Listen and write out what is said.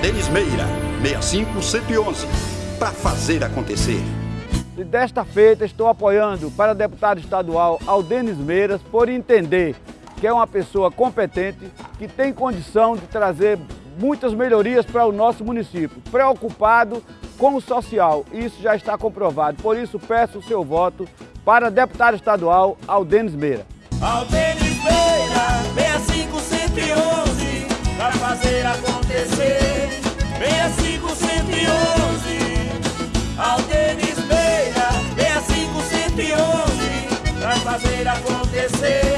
Denis Meira, 65111, para fazer acontecer. E desta feita estou apoiando para deputado estadual Aldenis Meiras por entender que é uma pessoa competente, que tem condição de trazer muitas melhorias para o nosso município, preocupado com o social. Isso já está comprovado. Por isso peço o seu voto para deputado estadual Aldenis Meira. Aldenis fazer acontecer.